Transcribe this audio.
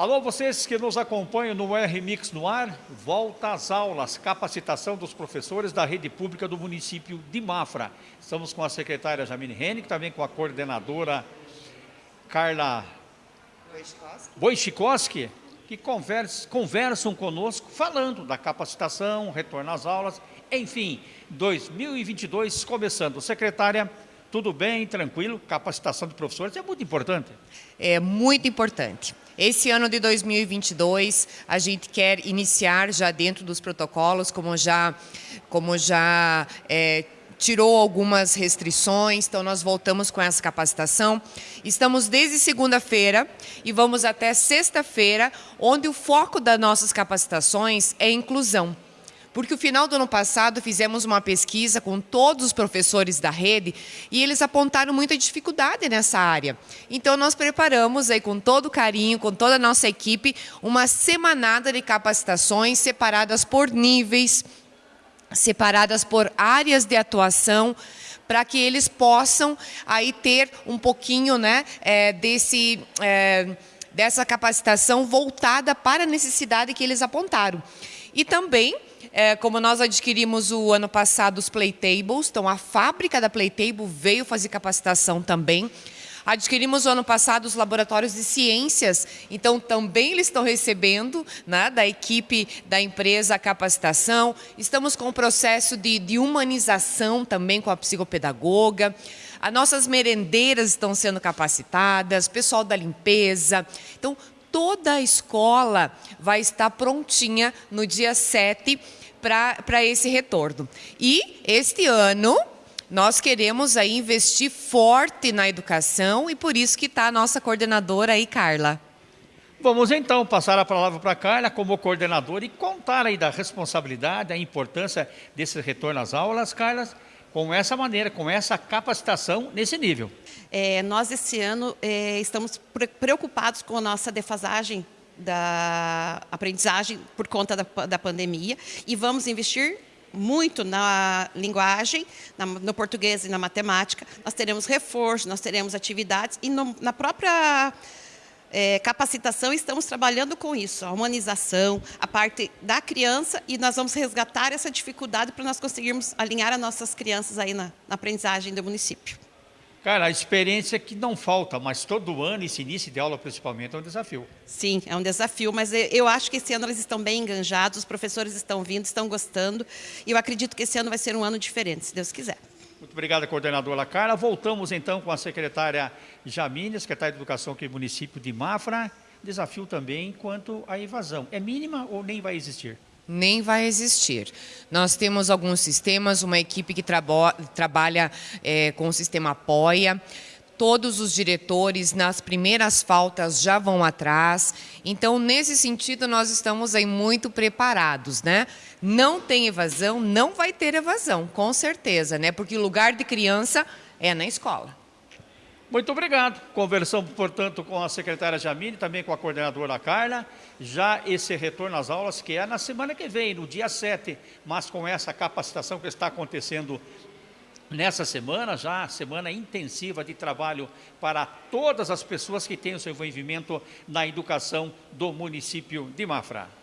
Alô, vocês que nos acompanham no R-Mix no ar, volta às aulas, capacitação dos professores da rede pública do município de Mafra. Estamos com a secretária Jamine Henning, também com a coordenadora Carla Wojcikowski, que conversa, conversam conosco falando da capacitação, retorno às aulas, enfim, 2022 começando. Secretária, tudo bem, tranquilo? Capacitação de professores é muito importante. É muito importante. Esse ano de 2022, a gente quer iniciar já dentro dos protocolos, como já, como já é, tirou algumas restrições, então nós voltamos com essa capacitação. Estamos desde segunda-feira e vamos até sexta-feira, onde o foco das nossas capacitações é inclusão. Porque o final do ano passado fizemos uma pesquisa com todos os professores da rede e eles apontaram muita dificuldade nessa área. Então nós preparamos aí com todo carinho, com toda a nossa equipe, uma semanada de capacitações separadas por níveis, separadas por áreas de atuação, para que eles possam aí ter um pouquinho né, é, desse, é, dessa capacitação voltada para a necessidade que eles apontaram. E também é, como nós adquirimos o ano passado os Playtables, então a fábrica da Playtable veio fazer capacitação também. Adquirimos ano passado os laboratórios de ciências, então também eles estão recebendo né, da equipe da empresa a capacitação. Estamos com o processo de, de humanização também com a psicopedagoga. As nossas merendeiras estão sendo capacitadas, pessoal da limpeza. Então, toda a escola vai estar prontinha no dia 7 para esse retorno. E este ano nós queremos aí investir forte na educação e por isso que está a nossa coordenadora aí, Carla. Vamos então passar a palavra para a Carla como coordenadora e contar aí da responsabilidade, a importância desse retorno às aulas, Carla, com essa maneira, com essa capacitação nesse nível. É, nós, esse ano, é, estamos preocupados com a nossa defasagem da aprendizagem por conta da, da pandemia e vamos investir muito na linguagem, na, no português e na matemática. Nós teremos reforço, nós teremos atividades e no, na própria é, capacitação estamos trabalhando com isso, a humanização, a parte da criança e nós vamos resgatar essa dificuldade para nós conseguirmos alinhar as nossas crianças aí na, na aprendizagem do município. Cara, a experiência que não falta, mas todo ano, esse início de aula principalmente, é um desafio. Sim, é um desafio, mas eu acho que esse ano eles estão bem enganjados, os professores estão vindo, estão gostando, e eu acredito que esse ano vai ser um ano diferente, se Deus quiser. Muito obrigado, coordenadora Carla. Voltamos então com a secretária Jamine, secretária de Educação aqui do município de Mafra. Desafio também quanto à evasão. É mínima ou nem vai existir? Nem vai existir. Nós temos alguns sistemas, uma equipe que traba trabalha é, com o sistema Apoia, todos os diretores nas primeiras faltas já vão atrás. Então, nesse sentido, nós estamos aí muito preparados, né? Não tem evasão, não vai ter evasão, com certeza, né? Porque o lugar de criança é na escola. Muito obrigado. Conversamos, portanto, com a secretária Jamine, também com a coordenadora Carla. Já esse retorno às aulas, que é na semana que vem, no dia 7, mas com essa capacitação que está acontecendo nessa semana, já semana intensiva de trabalho para todas as pessoas que têm o seu envolvimento na educação do município de Mafra.